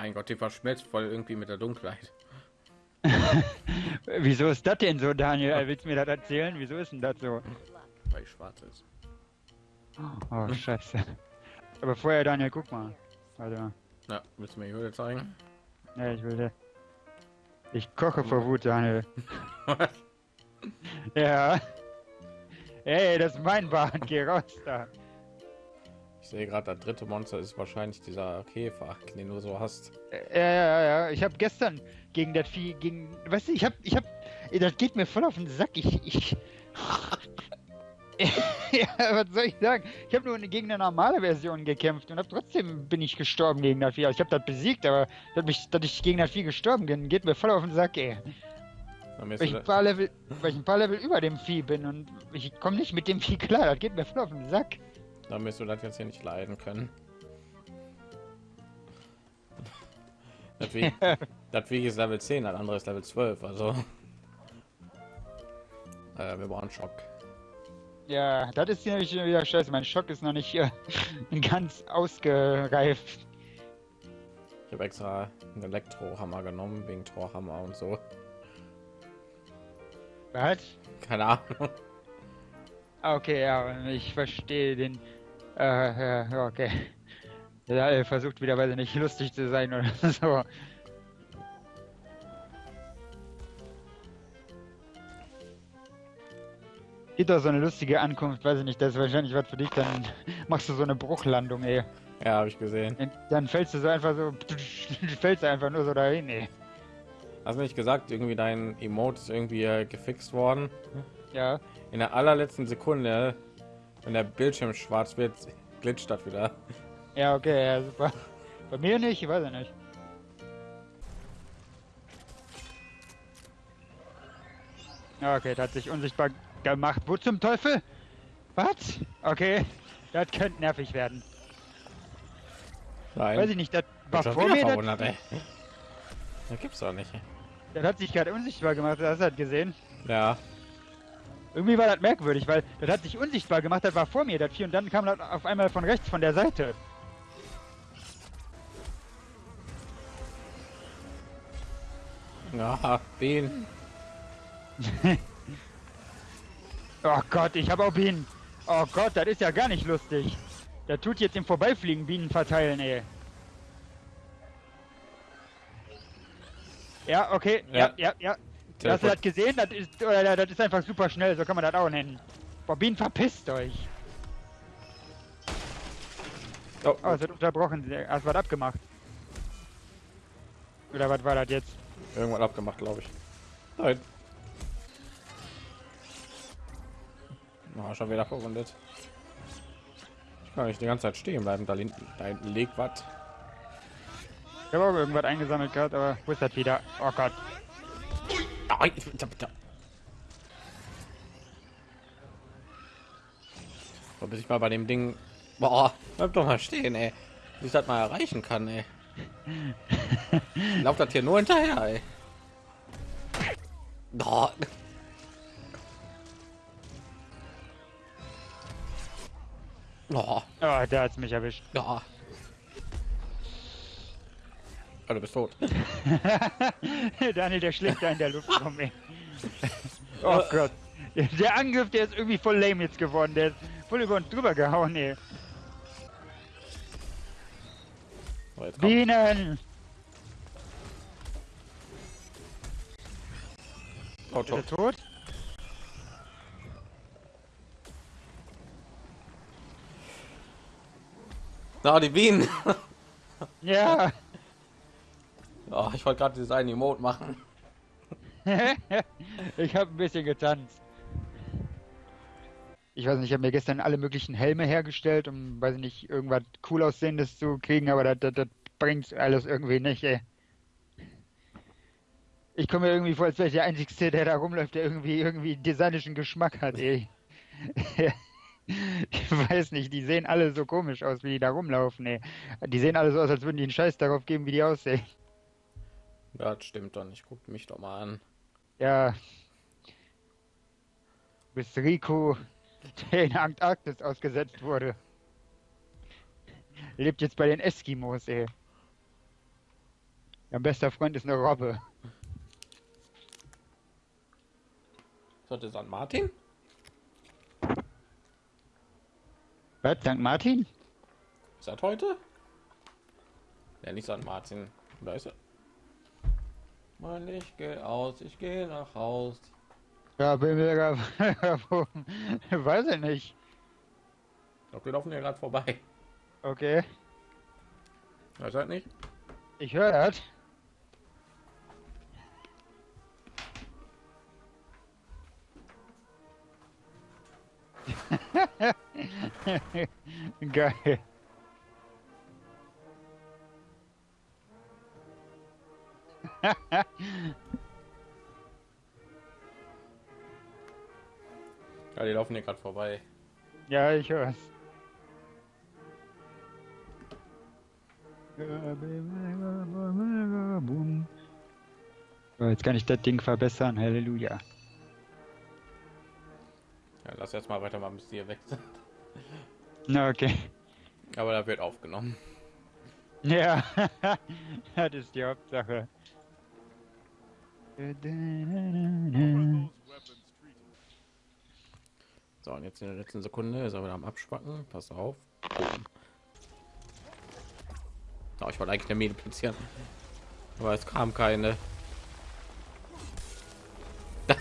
Mein Gott, die verschmelzt voll irgendwie mit der Dunkelheit. Wieso ist das denn so, Daniel? Willst du mir das erzählen? Wieso ist denn das so? Weil ich schwarz ist. Oh, scheiße. Aber vorher, Daniel, guck mal. Warte Ja, willst du mir die Höhle zeigen? Ja, ich will. Ich koche vor Wut, Daniel. Ja. Ey, das ist mein Bad, geh raus da. Ich sehe gerade, das dritte Monster ist wahrscheinlich dieser Käfer, den du so hast. Ja, ja, ja, ja. Ich habe gestern gegen das Vieh, gegen, weißt du, ich hab, ich hab, ey, das geht mir voll auf den Sack. Ich, ich. ja, was soll ich sagen? Ich habe nur gegen eine normale Version gekämpft und hab trotzdem bin ich gestorben gegen das Vieh. Also ich habe das besiegt, aber dass, mich, dass ich gegen das Vieh gestorben bin, geht mir voll auf den Sack, ey. Weil ich, ein paar Level, weil ich ein paar Level über dem Vieh bin und ich komme nicht mit dem Vieh klar. Das geht mir voll auf den Sack. Wirst du das jetzt hier nicht leiden können. Das Weg, das Weg ist Level 10, das andere ist Level 12, also. Äh, wir brauchen Schock. Ja, das ist nämlich wieder scheiße. Mein Schock ist noch nicht äh, ganz ausgereift. Ich habe extra einen Elektrohammer genommen, wegen Torhammer und so. Was? Keine Ahnung. Ah, Okay, ja, ich verstehe den. Äh, ja, okay. Ja, er versucht wieder, weil er nicht lustig zu sein oder so. Gibt doch so eine lustige Ankunft, weiß ich nicht, das ist wahrscheinlich was für dich, dann machst du so eine Bruchlandung, ey. Ja, habe ich gesehen. Dann fällst du so einfach so, fällst du einfach nur so dahin, ey. Hast du nicht gesagt, irgendwie dein Emote ist irgendwie äh, gefixt worden? Ja. In der allerletzten Sekunde, wenn der Bildschirm schwarz wird, glitscht das wieder. Ja, okay, ja, super. Bei mir nicht, ich weiß ja nicht. Okay, das hat sich unsichtbar gemacht. Wo zum Teufel? Was? Okay, das könnte nervig werden. Nein. Weiß ich nicht, das war Schon vor mir, das, ey. Das gibt's doch nicht. das hat sich gerade unsichtbar gemacht, das hat gesehen. Ja, Irgendwie war das merkwürdig, weil das hat sich unsichtbar gemacht, das war vor mir, das Vieh, und dann kam das auf einmal von rechts, von der Seite. ja, den. Oh Gott, ich habe auch Bienen. Oh Gott, das ist ja gar nicht lustig. Der tut jetzt im Vorbeifliegen Bienen verteilen, ey. Ja, okay, ja, Ja. ja, ja. Hast du das gesehen? Das ist, oder, das ist einfach super schnell, so kann man das auch nennen. Boah, Bienen, verpisst euch. Oh, Oh, es wird unterbrochen. Hast du was abgemacht? Oder was war das jetzt? irgendwann abgemacht, glaube ich. Nein. Oh, schon wieder verwundet. Ich kann nicht die ganze Zeit stehen bleiben. Da, hinten- da hinten liegt was. Ich habe auch irgendwas eingesammelt gehabt, aber wo ist das wieder? Oh Gott. Ah, ich- ich hab- da- So, bis ich mal bei dem Ding. Boah, bleib doch mal stehen, ey. Wie ich das mal erreichen kann, ey. Lauft das hier nur hinterher, ey. Boah. Oh, Oh, der hat's mich erwischt. ja. Oh, du bist tot. Daniel, der schlägt da in der Luft rum, ey. Oh Gott. Der Angriff, der ist irgendwie voll lame jetzt geworden. Der ist voll über uns drüber gehauen, ey. So, jetzt kommt. Bienen! Oh, Ist er tot? Na, die Bienen. Ja. Oh, ich wollte gerade dieses eine Emote machen. ich habe ein bisschen getanzt. Ich weiß nicht, ich habe mir gestern alle möglichen Helme hergestellt, um, weiß ich nicht, irgendwas cool aussehendes zu kriegen, aber das, das, das bringt alles irgendwie nicht, ey. Ich komme mir irgendwie vor, als wäre ich der Einzige, der da rumläuft, der irgendwie irgendwie designischen Geschmack hat, ey. ich weiß nicht, die sehen alle so komisch aus, wie die da rumlaufen, ey. Die sehen alle so aus, als würden die einen Scheiß darauf geben, wie die aussehen. Ja, das stimmt doch nicht. Guck mich doch mal an. Ja. Bis Rico, der in Antarktis ausgesetzt wurde. Lebt jetzt bei den Eskimos, ey. Mein bester Freund ist eine Robbe. Sollte St. Martin? Was? St. Martin? Ist das heute? Ja, nicht St. Martin. Da ist er. Mann, ich gehe aus, ich gehe nach Haus. Ja, bin mir Weiß ich nicht. Ich glaube, wir laufen hier gerade vorbei. Okay. Weiß halt nicht. Ich höre das. Geil. Ja, die laufen hier gerade vorbei. ja, ich höre es. Jetzt kann ich das Ding verbessern. Halleluja. Ja, lass jetzt mal weitermachen, bis die hier weg sind. Na, okay. Aber da wird aufgenommen. Ja, das ist die Hauptsache. So, und jetzt in der letzten Sekunde ist er wieder am Abspacken. Pass auf. Oh, ich wollte eigentlich eine Mine platzieren. Aber es kam keine. ich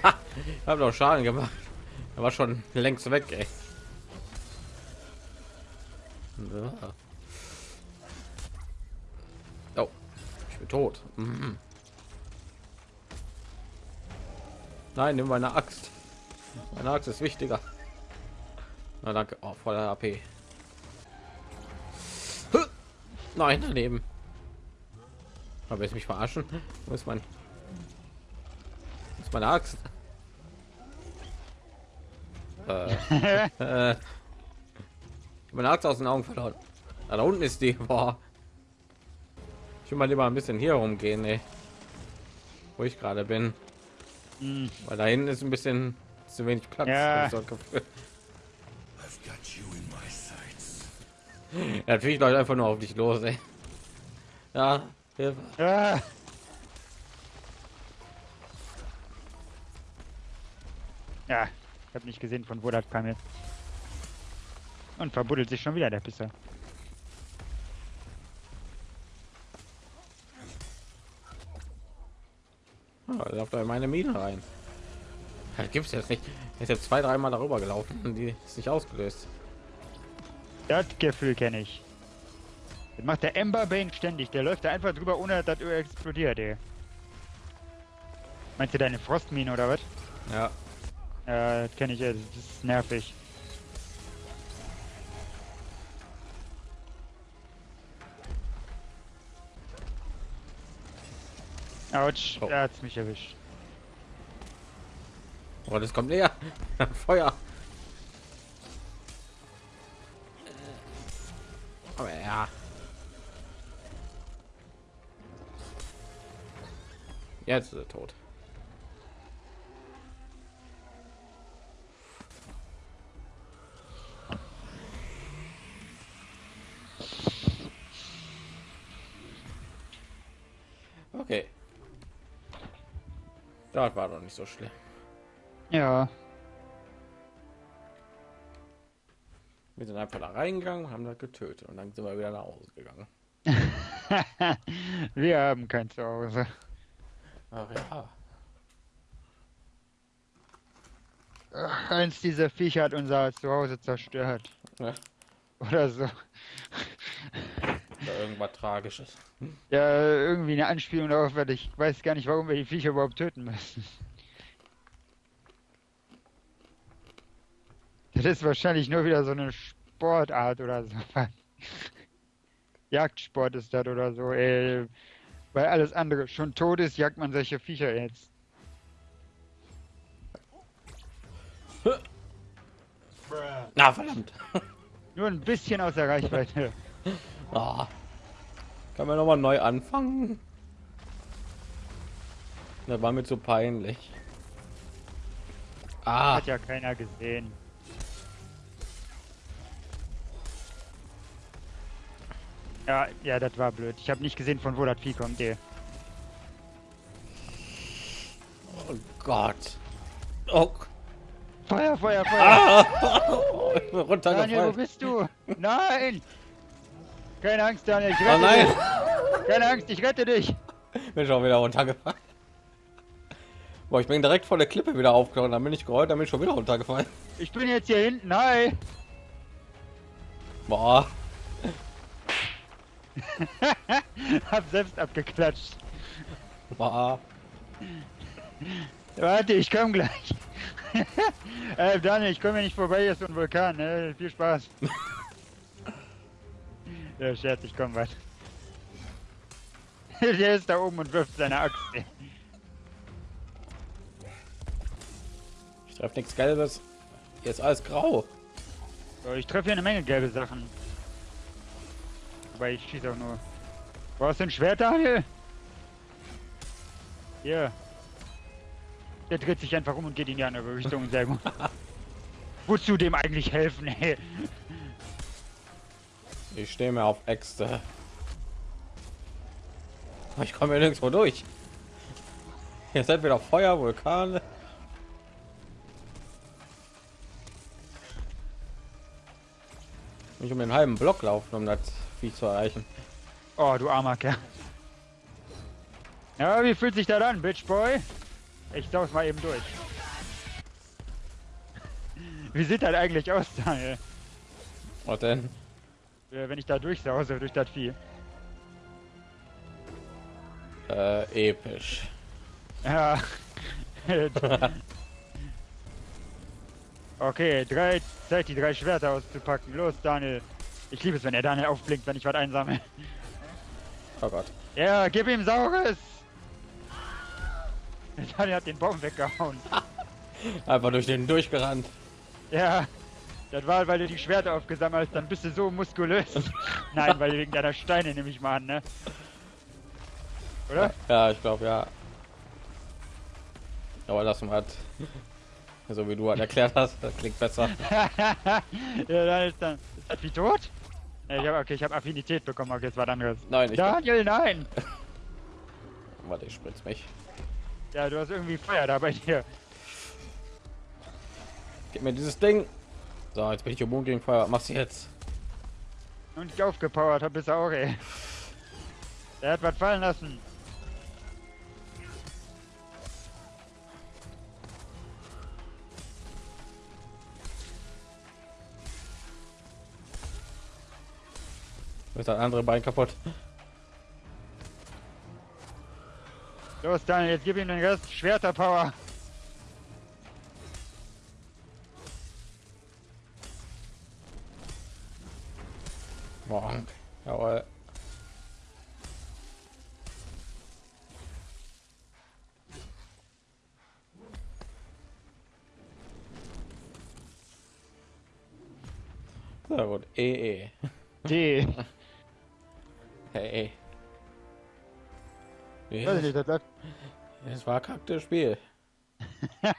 habe doch Schaden gemacht. Er war schon längst weg, ey. Ja. Oh, ich bin tot. Mhm. Nein, nimm meine Axt. Meine Axt ist wichtiger. Na danke. Oh, voller AP. Nein, daneben. Aber jetzt mich verarschen. Wo ist mein? Wo ist meine Axt? Äh, äh, meine Axt aus den Augen verloren. Ah, da unten ist die. Boah. Ich will mal lieber ein bisschen hier rumgehen, ey. wo ich gerade bin. Weil da hinten ist ein bisschen zu wenig Platz. Ja. Ja, natürlich läuft einfach nur auf dich los, ey. Ja, Hilfe. Ah. Ja, ich habe nicht gesehen, von wo das kam jetzt. Und verbuddelt sich schon wieder der Pisser. Läuft da in meine Mine rein. Ja, gibt's jetzt nicht. Er ist jetzt zwei, dreimal darüber gelaufen und die ist nicht ausgelöst. Das Gefühl kenne ich. Das macht der Ember Bane ständig. Der läuft da einfach drüber, ohne dass er explodiert, ey. Meinst du deine Frostmine oder was? Ja, Ja, das kenne ich. Das ist nervig. Autsch, Oh. er hat's mich erwischt. aber das kommt näher. Feuer. Aber ja. Jetzt ist er tot. Okay. Das war doch nicht so schlimm. Ja, Wir sind einfach da reingegangen, haben das getötet und dann sind wir wieder nach Hause gegangen. wir haben kein Zuhause. Ach ja. Ach, eins dieser Viecher hat unser Zuhause zerstört. ja. Oder so. Irgendwas Tragisches. Ja, irgendwie eine Anspielung darauf, weil ich weiß gar nicht, warum wir die Viecher überhaupt töten müssen. Das ist wahrscheinlich nur wieder so eine Sportart oder so. Jagdsport ist das oder so, ey. Weil alles andere schon tot ist, jagt man solche Viecher jetzt. Na verdammt. Nur ein bisschen außer Reichweite. Ah. Kann man nochmal neu anfangen? Da war mir zu peinlich. Ah. Hat ja keiner gesehen. Ja, ja, das war blöd. Ich habe nicht gesehen, von wo das Vieh kommt, ey. Oh Gott. Oh. Feuer, Feuer, Feuer. Ah. runtergefallen. Daniel, wo bist du? Nein! Keine Angst, Daniel, ich Oh rette nein, dich! Keine Angst, ich rette dich! bin schon wieder runtergefallen. Boah, ich bin direkt vor der Klippe wieder aufgehauen, dann bin ich gerollt, dann bin ich schon wieder runtergefallen. Ich bin jetzt hier hinten, nein! Boah, Hab selbst abgeklatscht. boah. Warte, ich komm gleich. äh, Daniel, ich komme hier nicht vorbei, hier ist so ein Vulkan, ne? Viel Spaß. ja, Scherz, ich komm weit. Der ist da oben und wirft seine Axt. Ich treffe nichts Gelbes. Hier ist alles grau. So, ich treffe hier eine Menge gelbe Sachen. Aber ich schieße auch nur. Brauchst du ein Schwert, Daniel? Hier. Der dreht sich einfach um und geht in die andere Richtung. Sehr gut. Wozu dem eigentlich helfen, ey? Ich stehe mir auf Äxte. Ich komme hier nirgendwo durch. Hier ist entweder Feuer, Vulkane. Nicht um den halben Block laufen, um das Vieh zu erreichen. Oh, du armer Kerl. Ja, wie fühlt sich das an, Bitch Boy? Ich saug's mal eben durch. Wie sieht das eigentlich aus, Daniel? Was denn? Äh, Wenn ich da durchsause durch das Vieh. Äh, episch. Ja. okay, drei, Zeit die drei Schwerter auszupacken. Los, Daniel. Ich liebe es, wenn er Daniel aufblinkt, wenn ich was einsammle. Oh Gott. Ja, gib ihm Saures! Daniel hat den Baum weggehauen. Einfach durch den durchgerannt. Ja, das war, weil du die Schwerter aufgesammelt hast, dann bist du so muskulös. Nein, weil wegen deiner Steine nehme ich mal an, ne? Oder? Ja, ich glaube ja. Aber das hat, so wie du halt erklärt hast, das klingt besser. ja, dann ist dann. Ist das wie tot? Ja, ich hab, okay, ich habe Affinität bekommen, okay, jetzt war dann anderes. Nein, ich Daniel, nein! warte, ich spritz mich. Ja, du hast irgendwie Feuer da bei dir. Gib mir dieses Ding. So, jetzt bin ich immun gegen Feuer. Was machst du jetzt? Und ich aufgepowert hab bis auch, ey. Der hat was fallen lassen. Ist das andere Bein kaputt? Los, Daniel, jetzt gib ihm den Rest Schwerter-Power. Morgen. Jawohl. Sehr gut. E, E. D. Hey. Läuft. Es war kack das Spiel.